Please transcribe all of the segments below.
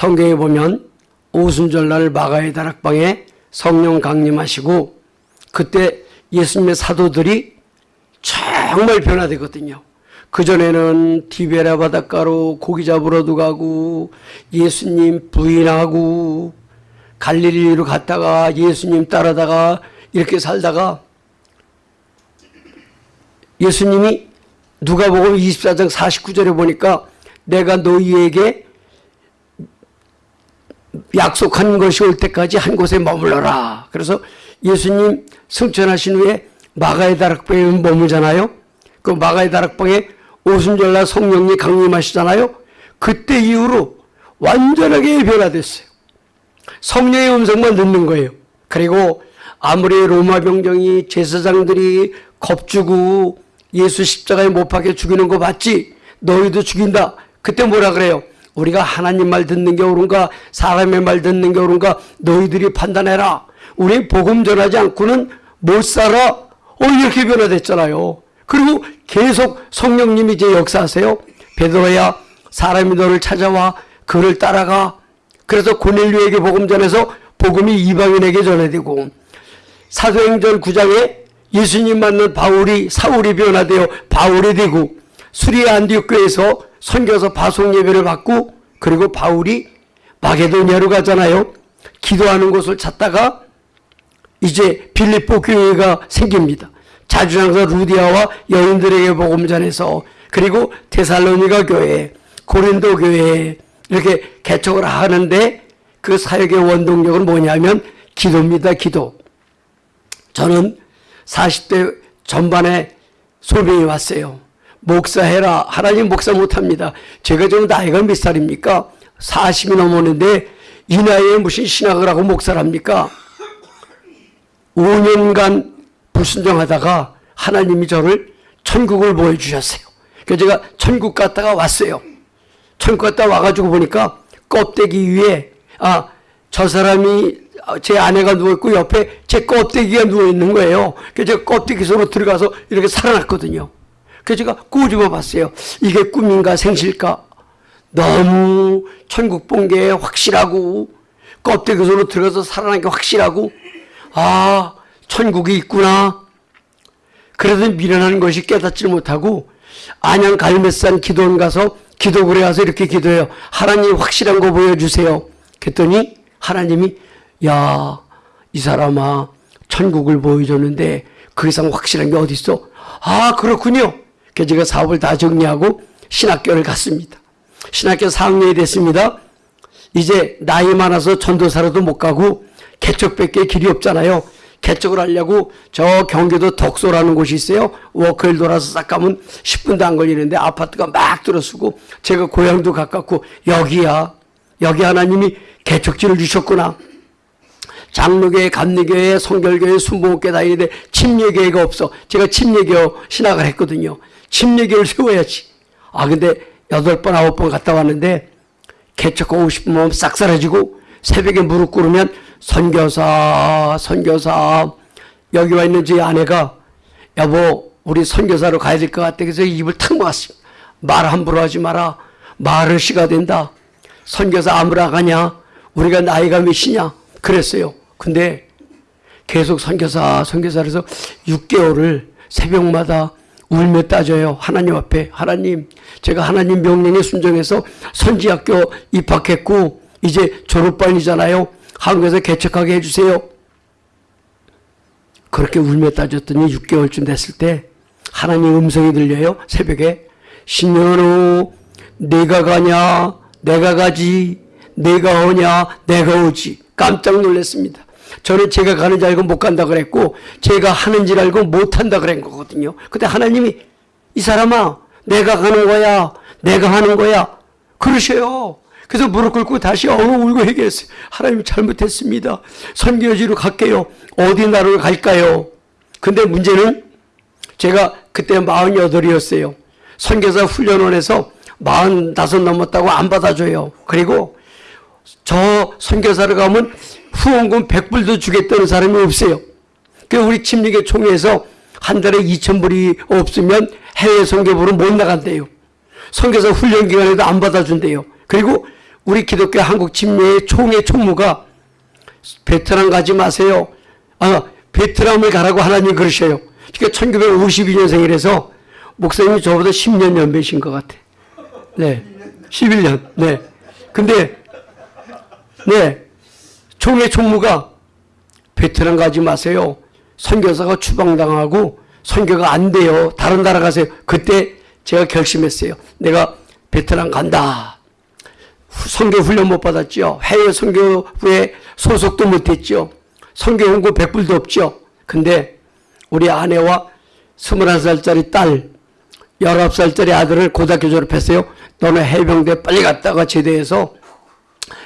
성경에 보면 오순절날 마가의 다락방에 성령 강림하시고 그때 예수님의 사도들이 정말 변화되거든요. 그전에는 디베라 바닷가로 고기 잡으러도 가고 예수님 부인하고 갈릴리로 갔다가 예수님 따라다가 이렇게 살다가 예수님이 누가복음 24장 49절에 보니까 내가 너희에게 약속한 것이 올 때까지 한 곳에 머물러라. 그래서 예수님 승천하신 후에 마가의 다락방에 머물잖아요. 그 마가의 다락방에 오순절날 성령이 강림하시잖아요. 그때 이후로 완전하게 변화됐어요. 성령의 음성만 듣는 거예요. 그리고 아무리 로마 병정이 제사장들이 겁주고 예수 십자가에 못 박혀 죽이는 거 봤지? 너희도 죽인다. 그때 뭐라 그래요? 우리가 하나님 말 듣는 게 옳은가 사람의 말 듣는 게 옳은가 너희들이 판단해라. 우리 복음 전하지 않고는 못 살아. 어 이렇게 변화됐잖아요. 그리고 계속 성령님이 이제 역사하세요. 베드로야 사람이 너를 찾아와 그를 따라가. 그래서 고넬류에게 복음 전해서 복음이 이방인에게 전해지고 사도행전 9장에 예수님 만난 바울이 사울이 변화되어 바울이 되고 수리아 안디옥 교회에서 선교서 파송 예배를 받고 그리고 바울이 마게도니아로 가잖아요. 기도하는 곳을 찾다가 이제 빌립보 교회가 생깁니다. 자주장서 루디아와 여인들에게 복음 전해서 그리고 테살로니가 교회, 고린도 교회 이렇게 개척을 하는데 그 사역의 원동력은 뭐냐면 기도입니다. 기도. 저는 40대 전반에 소명이 왔어요. 목사해라. 하나님 목사 못합니다. 제가 좀 나이가 몇 살입니까? 40이 넘었는데 이 나이에 무슨 신학을 하고 목사를 합니까? 5년간 불순종하다가 하나님이 저를 천국을 보여주셨어요. 그래서 제가 천국 갔다가 왔어요. 천국 갔다 와가지고 보니까 껍데기 위에 아 저 사람이 제 아내가 누워있고 옆에 제 껍데기가 누워있는 거예요. 그래서 제가 껍데기 속으로 들어가서 이렇게 살아났거든요. 그래서 제가 꼬집어 봤어요. 이게 꿈인가 생실까? 너무 천국 본 게 확실하고 껍데기 속으로 들어가서 살아난 게 확실하고 아 천국이 있구나. 그래도 미련한 것이 깨닫지 못하고 안양 갈멜산 기도원 가서 기도굴에 가서 이렇게 기도해요. 하나님 확실한 거 보여주세요. 그랬더니 하나님이 야 이 사람아 천국을 보여줬는데 그 이상 확실한 게 어디 있어? 아 그렇군요. 그래서 제가 사업을 다 정리하고 신학교를 갔습니다. 신학교 4학년이 됐습니다. 이제 나이 많아서 전도사로도 못 가고 개척밖에 길이 없잖아요. 개척을 하려고 저 경기도 덕소라는 곳이 있어요. 워커힐 돌아서 싹 가면 10분도 안 걸리는데 아파트가 막 들어서고 제가 고향도 가깝고 여기야. 여기 하나님이 개척지를 주셨구나. 장로교회, 감리교회, 성결교회, 순복음교회 다니는데 침례교회가 없어. 제가 침례교 신학을 했거든요. 침례교를 세워야지. 아 근데 여덟 번 아홉 번 갔다 왔는데 개척 하고 싶으면 싹 사라지고 새벽에 무릎 꿇으면 선교사 선교사 여기 와 있는 제 아내가 여보 우리 선교사로 가야 될 것 같아 그래서 입을 탁 막았습니다. 말 함부로 하지 마라. 말을 시가 된다. 선교사 아무나 가냐? 우리가 나이가 몇이냐? 그랬어요. 근데 계속 선교사 선교사에서 6개월을 새벽마다 울며 따져요. 하나님 앞에 하나님 제가 하나님 명령에 순종해서 선지학교 입학했고 이제 졸업반이잖아요. 한국에서 개척하게 해주세요. 그렇게 울며 따졌더니 6개월쯤 됐을 때 하나님 음성이 들려요. 새벽에 신년호 내가 가냐 내가 가지 내가 오냐 내가 오지 깜짝 놀랐습니다. 저는 제가 가는 줄 알고 못 간다 그랬고 제가 하는 줄 알고 못 한다 그런 거거든요. 근데 하나님이 이 사람아 내가 가는 거야 내가 하는 거야 그러셔요. 그래서 무릎 꿇고 다시 어느 울고 얘기했어요. 하나님 잘못했습니다. 선교지로 갈게요. 어디 나라로 갈까요? 근데 문제는 제가 그때 48이었어요. 선교사 훈련원에서 45 넘었다고 안 받아줘요. 그리고 저 선교사를 가면 후원금 100불도 주겠다는 사람이 없어요. 그 우리 침례교 총회에서 한 달에 2천불이 없으면 해외 선교부로 못 나간대요. 선교사 훈련 기간에도 안 받아준대요. 그리고 우리 기독교 한국 침례의 총회 총무가 베트남 가지 마세요. 아, 베트남을 가라고 하나님 그러셔요. 그러니까 1952년생이라서 목사님이 저보다 10년 연배신 것 같아. 네. 11년. 네. 근데, 네. 총회 총무가 베트남 가지 마세요. 선교사가 추방당하고 선교가 안 돼요. 다른 나라 가세요. 그때 제가 결심했어요. 내가 베트남 간다. 선교 훈련 못 받았죠. 해외 선교부에 소속도 못했죠. 선교 연구 100불도 없죠. 근데 우리 아내와 21살짜리 딸, 19살짜리 아들을 고등학교 졸업했어요. 너는 해병대 빨리 갔다가 제대해서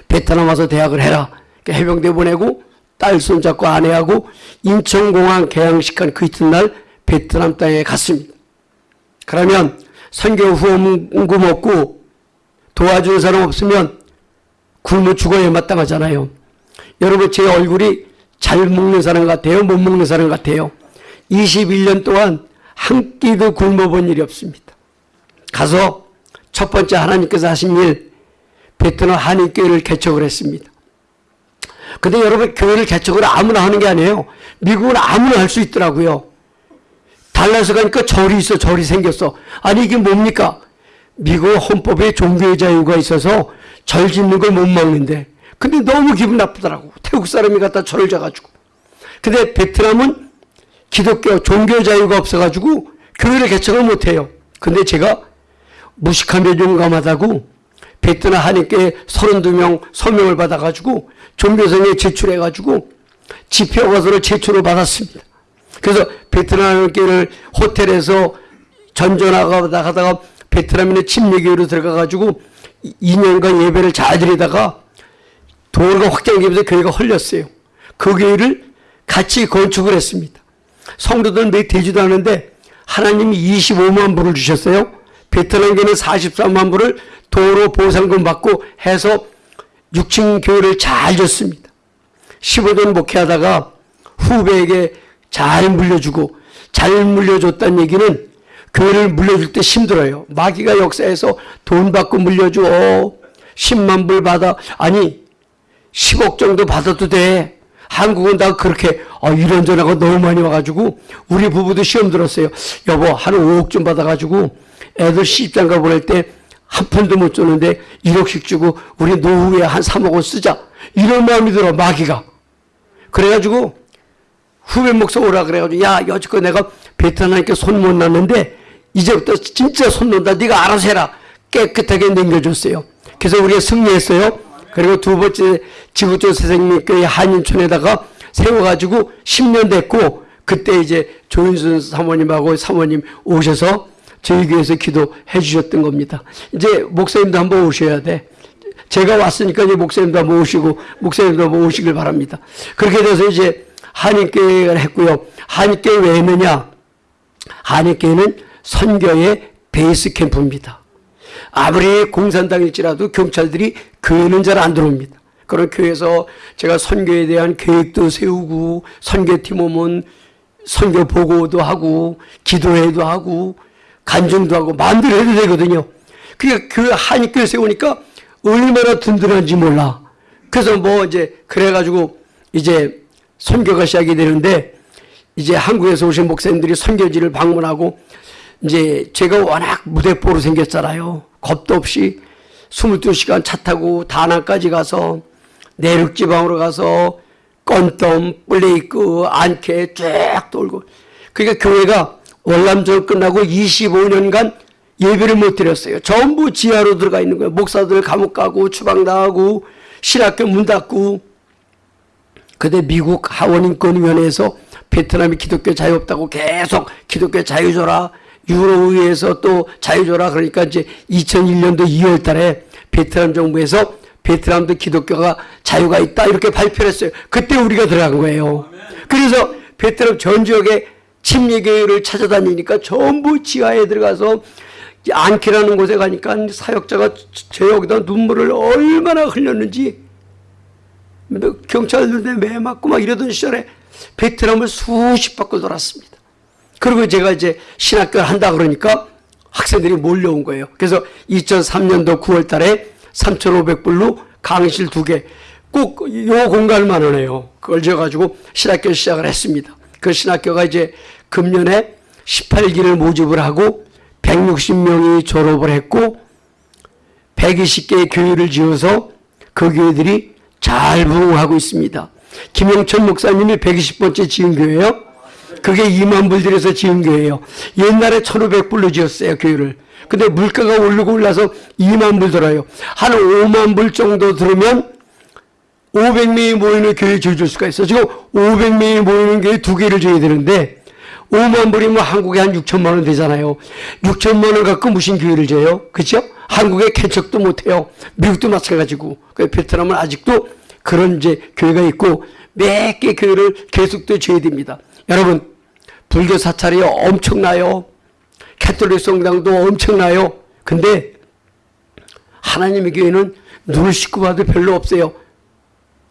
베트남 와서 대학을 해라. 해병대 보내고 딸 손잡고 아내하고 인천공항 개항식한 그 이튿날 베트남 땅에 갔습니다. 그러면 선교 후원금 없고 도와주는 사람 없으면 굶어 죽어야 마땅하잖아요. 여러분 제 얼굴이 잘 먹는 사람 같아요? 못 먹는 사람 같아요? 21년 동안 한 끼도 굶어본 일이 없습니다. 가서 첫 번째 하나님께서 하신 일 베트남 한인교회를 개척을 했습니다. 근데 여러분 교회를 개척을 아무나 하는 게 아니에요. 미국은 아무나 할 수 있더라고요. 달라서 가니까 절이 있어 절이 생겼어. 아니 이게 뭡니까? 미국 헌법에 종교의 자유가 있어서 절 짓는 걸 못 막는데 근데 너무 기분 나쁘더라고. 태국 사람이 갖다 절을 자가지고. 근데 베트남은 기독교 종교 자유가 없어가지고 교회를 개척을 못해요. 근데 제가 무식하며 용감하다고 베트남 한인교회 32명 서명을 받아가지고 종교성에 제출해가지고 집회허가서를 제출을 받았습니다. 그래서 베트남 한인교회를 호텔에서 전전하다 가다가 베트남인의 침례교회로 들어가가지고 2년간 예배를 잘 드리다가 도로가 확장되면서 교회가 헐렸어요. 그 교회를 같이 건축을 했습니다. 성도들 몇 되지도 않은데 하나님이 25만 불을 주셨어요. 베트남교는 43만 불을 도로 보상금 받고 해서 6층 교회를 잘 줬습니다. 15년 목회하다가 후배에게 잘 물려주고 잘 물려줬다는 얘기는 교회를 물려줄 때 힘들어요. 마귀가 역사에서 돈 받고 물려줘. 10만 불 받아. 아니 10억 정도 받아도 돼. 한국은 다 그렇게 어, 이런 전화가 너무 많이 와가지고 우리 부부도 시험 들었어요. 여보 한 5억 좀 받아가지고 애들 시집장가 보낼 때 한 푼도 못 줬는데 1억씩 주고 우리 노후에 한 3억을 쓰자. 이런 마음이 들어 마귀가. 그래가지고 후배 목사 오라 그래가지고 야 여지껏 내가 베트남께 손 못 놨는데 이제부터 진짜 손 놓는다. 네가 알아서 해라. 깨끗하게 남겨줬어요. 그래서 우리가 승리했어요. 그리고 두 번째 지구촌 선생님교회 한인촌에다가 세워가지고 10년 됐고 그때 이제 조윤순 사모님하고 사모님 오셔서 저희 교회에서 기도해 주셨던 겁니다. 이제 목사님도 한번 오셔야 돼. 제가 왔으니까 이제 목사님도 한번 오시고 목사님도 한번 오시길 바랍니다. 그렇게 돼서 이제 한인교회를 했고요. 한인교회 왜 했느냐? 한인교회는 선교의 베이스 캠프입니다. 아무리 공산당일지라도 경찰들이 교회는 잘 안 들어옵니다. 그런 교회에서 제가 선교에 대한 계획도 세우고 선교팀 오면 선교 보고도 하고 기도회도 하고 간증도 하고 해도 되거든요. 그러니까 그 한인교회 세우니까 얼마나 든든한지 몰라. 그래서 뭐 이제 그래가지고 이제 선교가 시작이 되는데 이제 한국에서 오신 목사님들이 선교지를 방문하고 이제 제가 워낙 무대뽀로 생겼잖아요. 겁도 없이 22시간 차 타고 다낭까지 가서 내륙지방으로 가서 건덤, 블레이크, 안케 쫙 돌고 그러니까 교회가 월남전 끝나고 25년간 예배를 못 드렸어요. 전부 지하로 들어가 있는 거예요. 목사들 감옥 가고 추방당하고 신학교 문 닫고 근데 미국 하원인권위원회에서 베트남이 기독교 자유 없다고 계속 기독교 자유 줘라 유로의회에서 또 자유 줘라 그러니까 이제 2001년도 2월 달에 베트남 정부에서 베트남도 기독교가 자유가 있다 이렇게 발표를 했어요. 그때 우리가 들어간 거예요. 그래서 베트남 전 지역에 침례교회를 찾아다니니까 전부 지하에 들어가서 안키라는 곳에 가니까 사역자가 제 여기다 눈물을 얼마나 흘렸는지 경찰들한테 매 맞고 막 이러던 시절에 베트남을 수십 바퀴 돌았습니다. 그리고 제가 이제 신학교를 한다 그러니까 학생들이 몰려온 거예요. 그래서 2003년도 9월 달에 3,500불로 강의실 두 개. 꼭 요 공간만 하네요. 그걸 지어가지고 신학교 시작을 했습니다. 그 신학교가 이제 금년에 18기를 모집을 하고 160명이 졸업을 했고 120개의 교회를 지어서 그 교회들이 잘 부흥하고 있습니다. 김영천 목사님이 120번째 지은 교회요. 그게 2만 불 들여서 지은 교회예요. 옛날에 1,500불로 지었어요, 교회를. 근데 물가가 오르고 올라서 2만 불 들어요. 한 5만 불 정도 들으면 500명이 모이는 교회 지어줄 수가 있어. 지금 500명이 모이는 교회 두 개를 줘야 되는데 5만 불이면 한국에 한 6천만 원 되잖아요. 6천만 원 갖고 무슨 교회를 줘요? 그렇죠? 한국에 개척도 못해요. 미국도 마찬가지고. 그 베트남은 아직도 그런 이제 교회가 있고 몇 개 교회를 계속 또 줘야 됩니다. 여러분 불교 사찰이 엄청나요. 캐톨릭 성당도 엄청나요. 근데 하나님의 교회는 눈을 씻고 봐도 별로 없어요.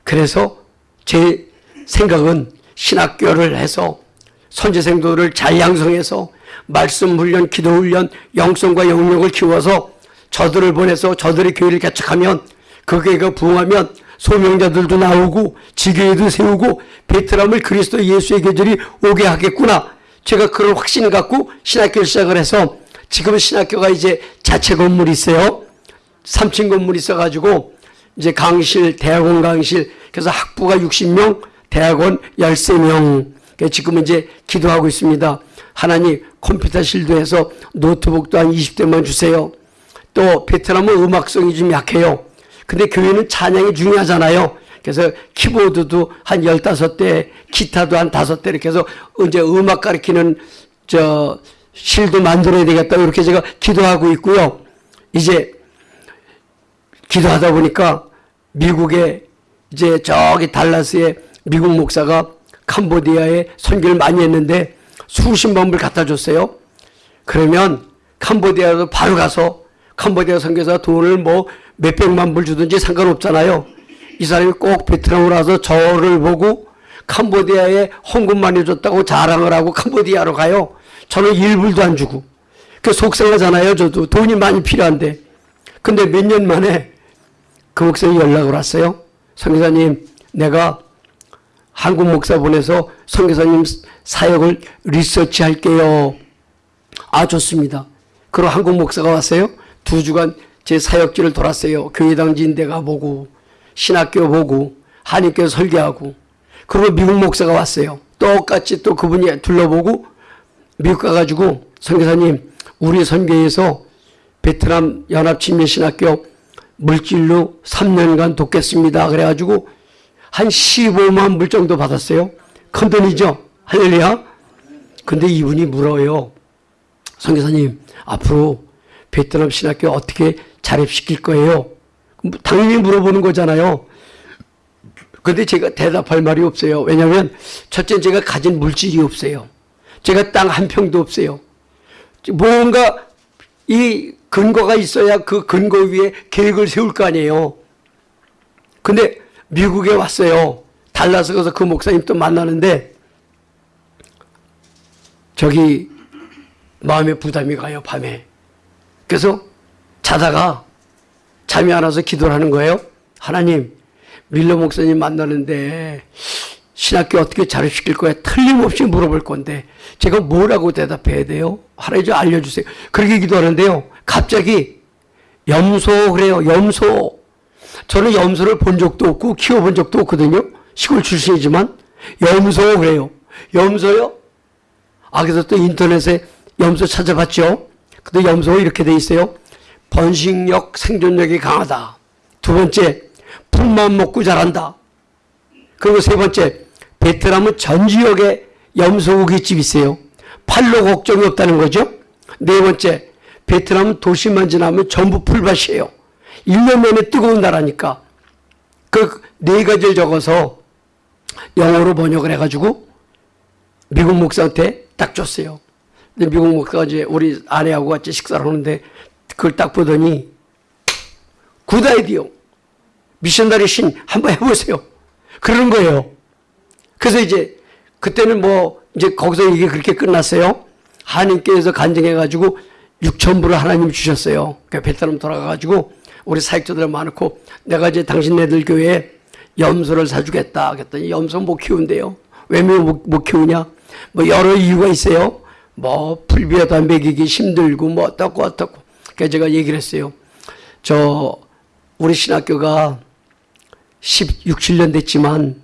그래서 제 생각은 신학교를 해서 선제생도를 잘 양성해서 말씀 훈련, 기도 훈련, 영성과 영역을 키워서 저들을 보내서 저들의 교회를 개척하면 그 교회가 부흥하면 소명자들도 나오고 지교회도 세우고 베트남을 그리스도 예수의 계절이 오게 하겠구나. 제가 그런 확신을 갖고 신학교를 시작을 해서 지금 신학교가 이제 자체 건물이 있어요. 3층 건물이 있어가지고 이제 강실, 대학원 강실, 그래서 학부가 60명, 대학원 13명. 지금은 이제 기도하고 있습니다. 하나님 컴퓨터실도 해서 노트북도 한 20대만 주세요. 또 베트남은 음악성이 좀 약해요. 근데 교회는 찬양이 중요하잖아요. 그래서 키보드도 한 15대, 기타도 한 5대 이렇게 해서 이제 음악 가르치는 저 실도 만들어야 되겠다. 이렇게 제가 기도하고 있고요. 이제 기도하다 보니까 미국에 이제 저기 달라스에 미국 목사가 캄보디아에 선교를 많이 했는데 수십만 불 갖다 줬어요. 그러면 캄보디아도 바로 가서 캄보디아 선교사 돈을 뭐 몇백만 불 주든지 상관없잖아요. 이 사람이 꼭 베트남으로 와서 저를 보고 캄보디아에 헌금 많이 줬다고 자랑을 하고 캄보디아로 가요. 저는 1불도 안 주고. 그 속상하잖아요. 저도 돈이 많이 필요한데. 근데 몇 년 만에 그 목사님 연락을 왔어요. 선교사님, 내가 한국 목사 보내서 선교사님 사역을 리서치 할게요. 아, 좋습니다. 그리고 한국 목사가 왔어요. 두 주간 제 사역지를 돌았어요. 교회당 진대 가보고, 신학교 보고, 한인교 설계하고, 그리고 미국 목사가 왔어요. 똑같이 또 그분이 둘러보고, 미국 가가지고, 선교사님, 우리 선교에서 베트남 연합친민신학교 물질로 3년간 돕겠습니다. 그래가지고 한 15만 불 정도 받았어요. 큰 돈이죠? 할렐루야. 근데 이분이 물어요. 성교사님, 앞으로 베트남 신학교 어떻게 자립시킬 거예요? 당연히 물어보는 거잖아요. 근데 제가 대답할 말이 없어요. 왜냐하면 첫째 제가 가진 물질이 없어요. 제가 땅 한 평도 없어요. 뭔가 이 근거가 있어야 그 근거 위에 계획을 세울 거 아니에요. 근데 미국에 왔어요. 달라서 가서 그 목사님 또 만나는데 저기 마음에 부담이 가요, 밤에. 그래서 자다가 잠이 안 와서 기도를 하는 거예요. 하나님, 밀러 목사님 만나는데 신학교 어떻게 자립시킬 거야? 틀림없이 물어볼 건데 제가 뭐라고 대답해야 돼요? 하나님 좀 알려주세요. 그렇게 기도하는데요. 갑자기 염소 그래요. 염소. 저는 염소를 본 적도 없고 키워본 적도 없거든요. 시골 출신이지만 염소 그래요. 염소요? 아 그래서 또 인터넷에 염소 찾아봤죠. 근데 염소 이렇게 돼 있어요. 번식력, 생존력이 강하다. 두 번째, 풀만 먹고 자란다. 그리고 세 번째, 베트남은 전 지역에 염소고기집 있어요. 팔로 걱정이 없다는 거죠. 네 번째, 베트남은 도시만 지나면 전부 풀밭이에요. 1년 내내 뜨거운 나라니까. 그 네 가지를 적어서 영어로 번역을 해가지고 미국 목사한테 딱 줬어요. 근데 미국 목사가 이제 우리 아내하고 같이 식사를 하는데 그걸 딱 보더니 Good idea. missionary 신 한번 해보세요. 그러는 거예요. 그래서 이제 그때는 뭐 이제 거기서 이게 그렇게 끝났어요. 하나님께서 간증해가지고 6천 불을 하나님 주셨어요. 그 베트남 돌아가가지고 우리 사역자들 많고 내가 이제 당신네들 교회에 염소를 사주겠다 그랬더니 염소 못 키운대요. 왜 못 못 키우냐? 뭐 여러 이유가 있어요. 뭐 불비하다 먹이기 힘들고 뭐 어떻고 어떻고. 그래서 제가 얘기를 했어요. 저 우리 신학교가 16, 7년 됐지만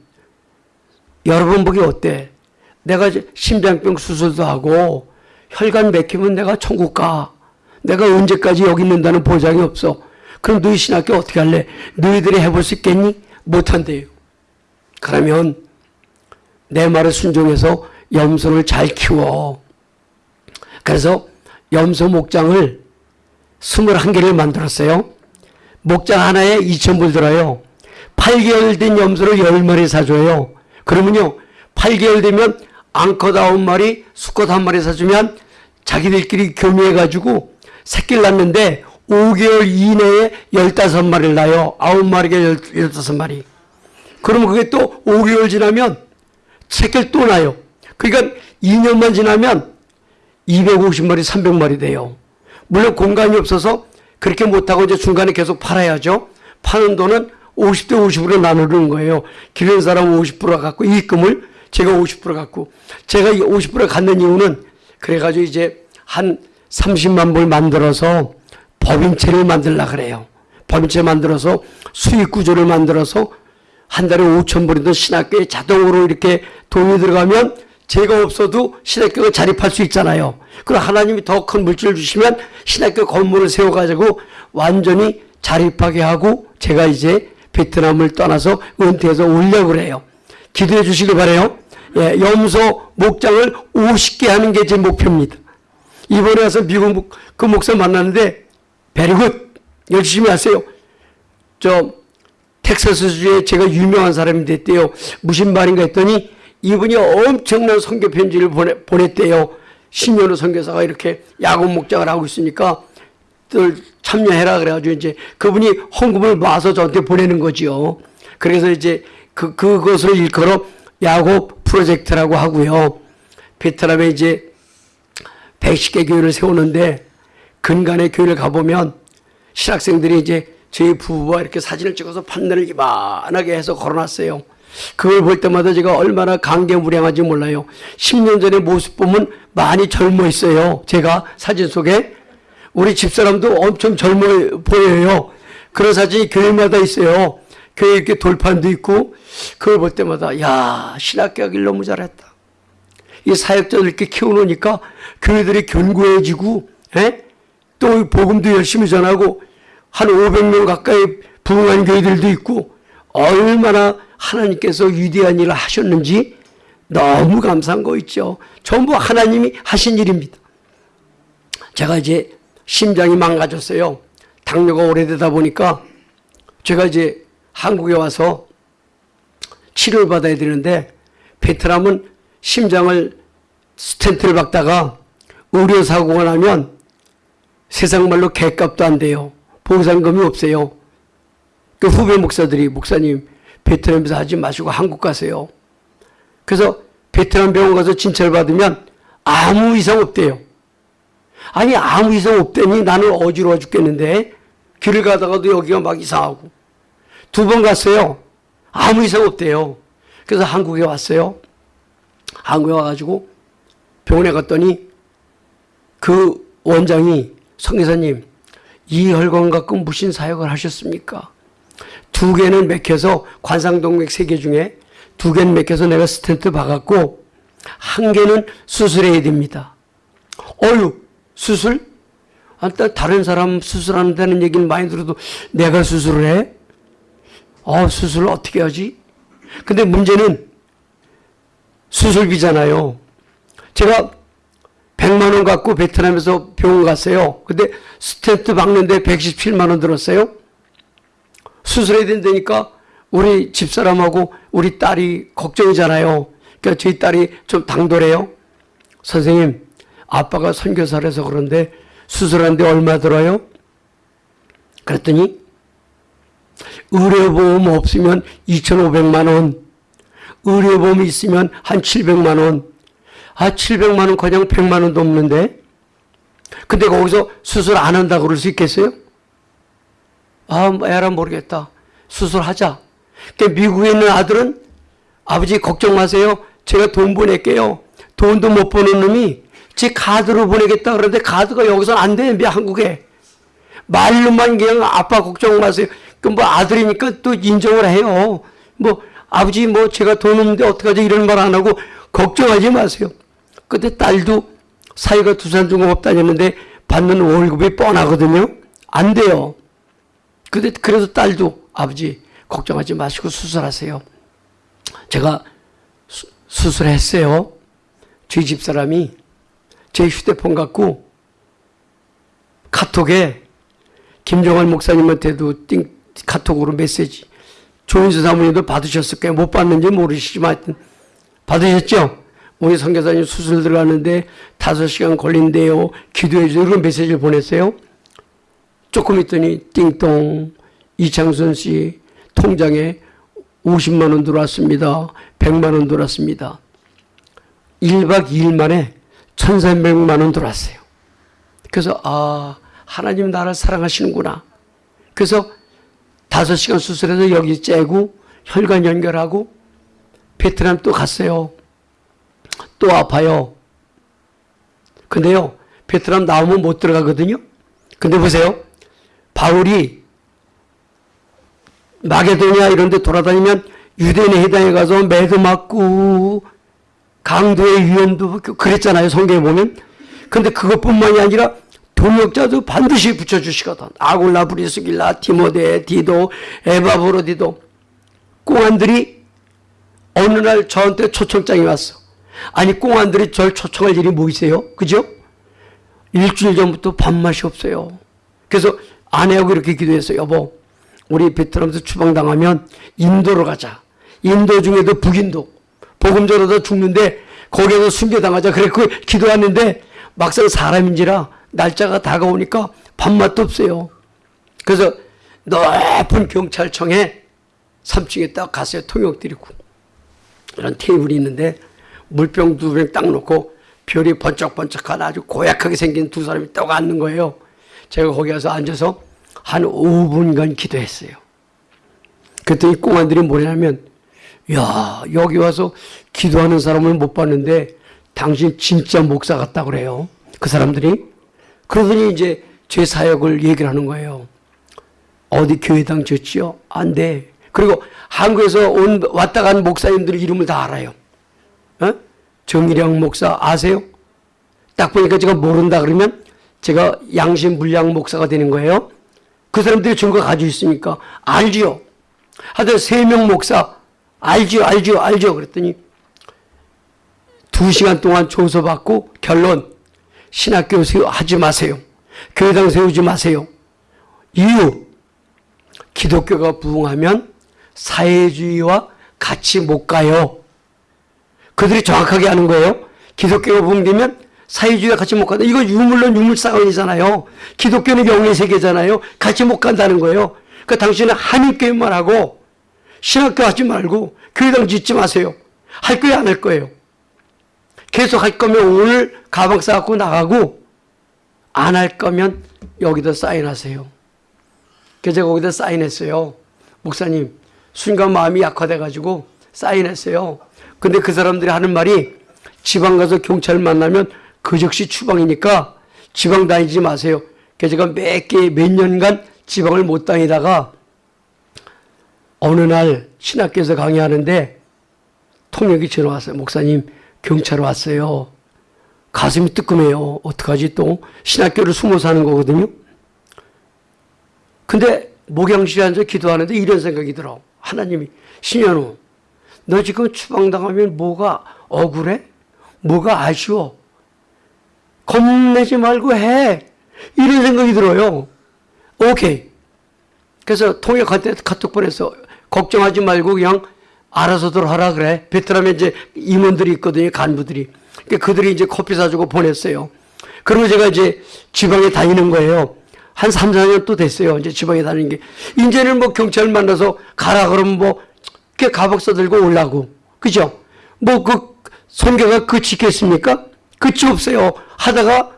여러분 보기 어때? 내가 심장병 수술도 하고 혈관 맥히면 내가 천국 가. 내가 언제까지 여기 있는다는 보장이 없어. 그럼 너희 신학교 어떻게 할래? 너희들이 해볼 수 있겠니? 못한대요. 그러면 내 말을 순종해서 염소를 잘 키워. 그래서 염소 목장을 21개를 만들었어요. 목장 하나에 2,000불 들어요. 8개월 된 염소를 10마리 사줘요. 그러면요, 8개월 되면 앙컷 9마리, 수컷 1마리 사주면 자기들끼리 교미해가지고 새끼를 낳는데 5개월 이내에 15마리를 낳아요. 9마리가 15마리. 그러면 그게 또 5개월 지나면 새끼를 또 낳아요. 그러니까 2년만 지나면 250마리, 300마리 돼요. 물론 공간이 없어서 그렇게 못하고 이제 중간에 계속 팔아야죠. 파는 돈은 50대 50으로 나누는 거예요. 기르는 사람은 50% 갖고 이익금을 제가 50% 갖고 제가 50% 갖는 이유는 그래가지고 이제 한 30만 불 만들어서 법인체를 만들라 그래요. 법인체 만들어서 수익 구조를 만들어서 한 달에 5천 불이든 신학교에 자동으로 이렇게 돈이 들어가면 제가 없어도 신학교가 자립할 수 있잖아요. 그럼 하나님이 더 큰 물질을 주시면 신학교 건물을 세워가지고 완전히 자립하게 하고 제가 이제 베트남을 떠나서 은퇴해서 오려고 그래요. 기도해 주시기 바래요. 예, 염소 목장을 50개 하는 게 제 목표입니다. 이번에 와서 미국 목- 그 목사 만났는데 베리굿 열심히 하세요. 저 텍사스주에 제가 유명한 사람이 됐대요. 무슨 말인가 했더니 이분이 엄청난 선교 편지를 보내, 보냈대요. 신현우 선교사가 이렇게 야곱 목장을 하고 있으니까 들 참여해라 그래가지고 이제 그분이 헌금을 모아서 저한테 보내는 거지요. 그래서 이제 그 그것을 일컬어 야곱 프로젝트라고 하고요. 베트남에 이제 110개 교회를 세우는데 근간에 교회를 가보면 신학생들이 이제 저희 부부와 이렇게 사진을 찍어서 판넬을 이만하게 해서 걸어놨어요. 그걸 볼 때마다 제가 얼마나 감개무량한지 몰라요. 10년 전의 모습 보면 많이 젊어 있어요. 제가 사진 속에. 우리 집사람도 엄청 젊어 보여요. 그런 사진이 교회마다 있어요. 교회 이렇게 돌판도 있고, 그걸 볼 때마다, 야, 신학교 하길 너무 잘했다. 이 사역자들 이렇게 키워놓으니까 교회들이 견고해지고, 에? 또 복음도 열심히 전하고, 한 500명 가까이 부흥한 교회들도 있고, 얼마나 하나님께서 위대한 일을 하셨는지 너무 감사한 거 있죠. 전부 하나님이 하신 일입니다. 제가 이제 심장이 망가졌어요. 당뇨가 오래되다 보니까 제가 이제 한국에 와서 치료를 받아야 되는데 베트남은 심장을 스텐트를 박다가 의료사고가 나면 세상 말로 개값도 안 돼요. 보상금이 없어요. 그 후배 목사들이 목사님 베트남에서 하지 마시고 한국 가세요. 그래서 베트남 병원 가서 진찰 받으면 아무 이상 없대요. 아니 아무 이상 없대니 나는 어지러워 죽겠는데 길을 가다가도 여기가 막 이상하고 두 번 갔어요. 아무 이상 없대요. 그래서 한국에 왔어요. 한국에 와가지고 병원에 갔더니 그 원장이 성기사님 이 혈관 갖고 무슨 사역을 하셨습니까? 두 개는 맥혀서 관상동맥 세 개 중에 두 개는 맥혀서 내가 스텐트 박았고 한 개는 수술해야 됩니다. 어유 수술? 아, 따- 다른 사람 수술한다는 얘기는 많이 들어도 내가 수술을 해? 어, 수술을 어떻게 하지? 근데 문제는 수술비잖아요. 제가 100만 원 갖고 베트남에서 병원 갔어요. 근데 스텐트 박는데 117만 원 들었어요. 수술해야 된다니까 우리 집사람하고 우리 딸이 걱정이잖아요. 그러니까 저희 딸이 좀 당돌해요. 선생님, 아빠가 선교사라서 그런데 수술하는데 얼마 들어요? 그랬더니 의료보험 없으면 2,500만 원, 의료보험 있으면 한 700만 원. 아, 700만 원 그냥 100만 원도 없는데. 근데 거기서 수술 안 한다고 그럴 수 있겠어요? 아, 뭐 에라 모르겠다. 수술하자. 그 미국에 있는 아들은 아버지 걱정 마세요. 제가 돈 보낼게요. 돈도 못 버는 놈이 제 카드로 보내겠다 그러는데 카드가 여기서는 안 돼. 한국에. 말로만 그냥 아빠 걱정 마세요. 그뭐 아들이니까 또 인정을 해요. 뭐 아버지 뭐 제가 돈 없는데 어떡하지 이런 말 안 하고 걱정하지 마세요. 근데 딸도 사이가 두산중공업 다녔는데 받는 월급이 뻔하거든요. 안 돼요. 근데 그래서 딸도 아버지 걱정하지 마시고 수술하세요. 제가 수, 수술했어요. 저희 집사람이 제 휴대폰 갖고 카톡에 김정환 목사님한테도 띵, 카톡으로 메시지 조인수 사모님도 받으셨을 거예요. 못 받는지 모르시지만 받으셨죠? 우리 선교사님 수술 들어가는데 다섯 시간 걸린대요. 기도해 주세요. 이런 메시지를 보냈어요. 조금 있더니 띵동 이창선 씨 통장에 50만 원 들어왔습니다. 100만 원 들어왔습니다. 1박 2일 만에 1300만 원 들어왔어요. 그래서 아 하나님 나를 사랑하시는구나. 그래서 다섯 시간 수술해서 여기 째고 혈관 연결하고 베트남 또 갔어요. 또 아파요. 근데요, 베트남 나오면 못 들어가거든요. 근데 보세요. 바울이 마게도냐 이런 데 돌아다니면 유대인의 해당에 가서 매도 맞고 강도의 위험도 그랬잖아요. 성경에 보면. 근데 그것뿐만이 아니라 동역자도 반드시 붙여주시거든. 아굴라, 브리스길라, 티모데, 디도, 에바브로디도. 꽁안들이 어느 날 저한테 초청장이 왔어. 아니 꽁안들이 절 초청할 일이 뭐 있어요? 그죠? 일주일 전부터 밥맛이 없어요. 그래서 아내하고 이렇게 기도했어요. 여보, 우리 베트남에서 추방당하면 인도로 가자. 인도 중에도 북인도. 복음 전하다 죽는데 거기에서 순교당하자. 그래 그 기도했는데 막상 사람인지라 날짜가 다가오니까 밥맛도 없어요. 그래서 높은 경찰청에 3층에 딱 갔어요. 통역 드리고. 이런 테이블이 있는데 물병 두 병 딱 놓고 별이 번쩍번쩍한 아주 고약하게 생긴 두 사람이 딱 앉는 거예요. 제가 거기 가서 앉아서 한 5분간 기도했어요. 그랬더니 꽁안들이 뭐냐면 야 여기 와서 기도하는 사람을 못 봤는데 당신 진짜 목사 같다 그래요. 그 사람들이 그러더니 이제 제 사역을 얘기를 하는 거예요. 어디 교회당 졌지요? 안 돼. 그리고 한국에서 온 왔다 간 목사님들 이름을 다 알아요. 어? 정일영 목사 아세요? 딱 보니까 제가 모른다 그러면 제가 양심 물량 목사가 되는 거예요. 그 사람들이 증거 가지고 있으니까 알지요. 하여튼 세 명 목사 알지요, 알지요, 알죠. 그랬더니 두 시간 동안 조서받고 결론 신학교 세우 하지 마세요. 교회당 세우지 마세요. 이유 기독교가 부흥하면 사회주의와 같이 못 가요. 그들이 정확하게 하는 거예요. 기독교가 부흥되면 사회주의와 같이 못 간다. 이거 유물론 유물사건이잖아요. 기독교는 영의 세계잖아요. 같이 못 간다는 거예요. 그러니까 당신은 한인교회만 하고 신학교 하지 말고 교회당 짓지 마세요. 할 거예요, 안 할 거예요? 계속 할 거면 오늘 가방 싸갖고 나가고 안 할 거면 여기다 사인하세요. 그래서 제가 거기다 사인했어요. 목사님, 순간 마음이 약화돼가지고 사인했어요. 근데 그 사람들이 하는 말이 지방 가서 경찰 만나면 그 즉시 추방이니까 지방 다니지 마세요. 그래서 제가 몇 개, 몇 년간 지방을 못 다니다가 어느 날 신학교에서 강의하는데 통역이 전화 왔어요. 목사님, 경찰 왔어요. 가슴이 뜨끔해요. 어떡하지 또 신학교를 숨어 사는 거거든요. 근데 목양실에 앉아 기도하는데 이런 생각이 들어. 하나님이 신현우 너 지금 추방당하면 뭐가 억울해? 뭐가 아쉬워? 겁내지 말고 해. 이런 생각이 들어요. 오케이. 그래서 통역할 때 카톡 보내서 걱정하지 말고 그냥 알아서들 하라 그래. 베트남에 이제 임원들이 있거든요. 간부들이. 그러니까 그들이 이제 커피 사주고 보냈어요. 그리고 제가 이제 지방에 다니는 거예요. 한 3, 4년 또 됐어요. 이제 지방에 다니는 게. 이제는 뭐 경찰 만나서 가라 그러면 뭐, 그 가복 써들고 올라고. 그죠? 뭐 그, 선교가 그치겠습니까? 끝이 없어요. 하다가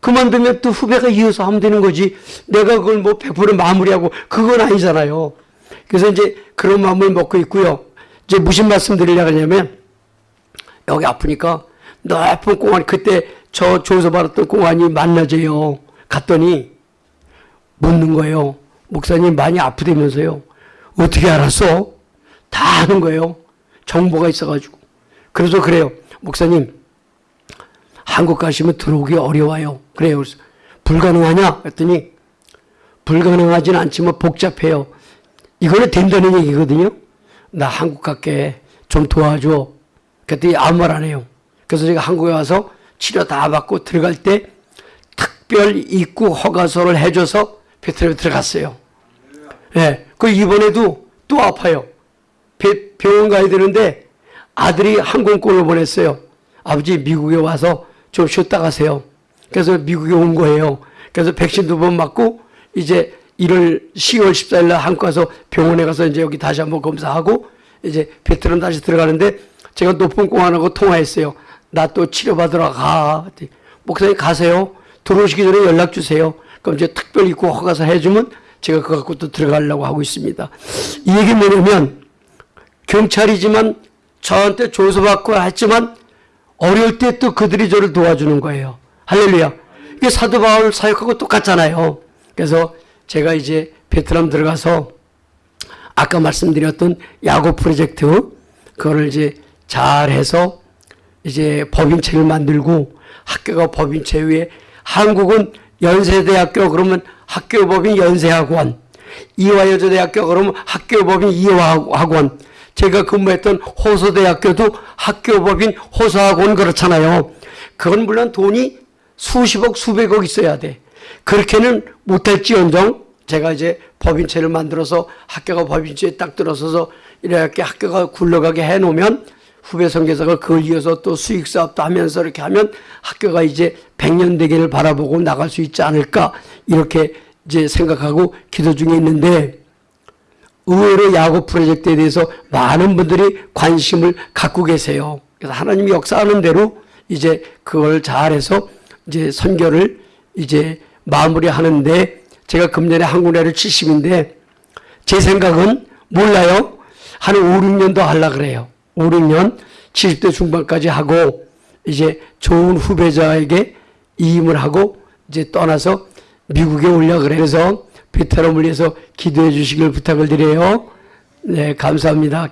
그만두면 또 후배가 이어서 하면 되는 거지. 내가 그걸 뭐 100% 마무리하고 그건 아니잖아요. 그래서 이제 그런 마음을 먹고 있고요. 이제 무슨 말씀 드리려고 하냐면 여기 아프니까 높은 공안 그때 저 조서 받았던 공안이 만나져요. 갔더니 묻는 거예요. 목사님 많이 아프다면서요. 어떻게 알았어? 다 아는 거예요. 정보가 있어가지고. 그래서 그래요. 목사님 한국 가시면 들어오기 어려워요. 그래요. 불가능하냐? 그랬더니 불가능하진 않지만 복잡해요. 이거는 된다는 얘기거든요. 나 한국 갈게. 좀 도와줘. 그랬더니 아무 말 안 해요. 그래서 제가 한국에 와서 치료 다 받고 들어갈 때 특별 입국 허가서를 해줘서 베트남에 들어갔어요. 예. 그 이번에도 또 아파요. 배- 병원 가야 되는데 아들이 항공권을 보냈어요. 아버지 미국에 와서 좀 쉬었다 가세요. 그래서 미국에 온 거예요. 그래서 백신 두 번 맞고 이제 1월 10월 14일 날 한국 가서 병원에 가서 이제 여기 다시 한번 검사하고 이제 베트남 다시 들어가는데 제가 높은 공안하고 통화했어요. 나 또 치료받으러 가. 목사님 가세요. 들어오시기 전에 연락 주세요. 그럼 이제 특별 입국 허가서 해주면 제가 그거 갖고 또 들어가려고 하고 있습니다. 이 얘기 뭐냐면 경찰이지만 저한테 조서받고 했지만 어려울 때 또 그들이 저를 도와주는 거예요. 할렐루야. 이게 사도 바울 사역하고 똑같잖아요. 그래서 제가 이제 베트남 들어가서 아까 말씀드렸던 야구 프로젝트 그거를 이제 잘해서 이제 법인체를 만들고 학교가 법인체 위에 한국은 연세대학교 그러면 학교법인 연세학원 이화여자대학교 그러면 학교법인 이화학원 제가 근무했던 호서대학교도 학교법인 호서학원 그렇잖아요. 그건 물론 돈이 수십억 수백억 있어야 돼. 그렇게는 못할지언정 제가 이제 법인체를 만들어서 학교가 법인체에 딱 들어서서 이렇게 학교가 굴러가게 해놓으면 후배 선교사가 그걸 이어서 또 수익 사업도 하면서 이렇게 하면 학교가 이제 100년 되기를 바라보고 나갈 수 있지 않을까 이렇게 이제 생각하고 기도 중에 있는데 의외로 야구 프로젝트에 대해서 많은 분들이 관심을 갖고 계세요. 그래서 하나님이 역사하는 대로 이제 그걸 잘해서 이제 선교를 이제 마무리하는데 제가 금년에 한국나라를 70인데 제 생각은 몰라요. 한 5, 6년 더 하려 그래요. 5, 6년 70대 중반까지 하고 이제 좋은 후배자에게 이임을 하고 이제 떠나서 미국에 올려 그래서 베트남을 위해서 기도해 주시길 부탁을 드려요. 네, 감사합니다.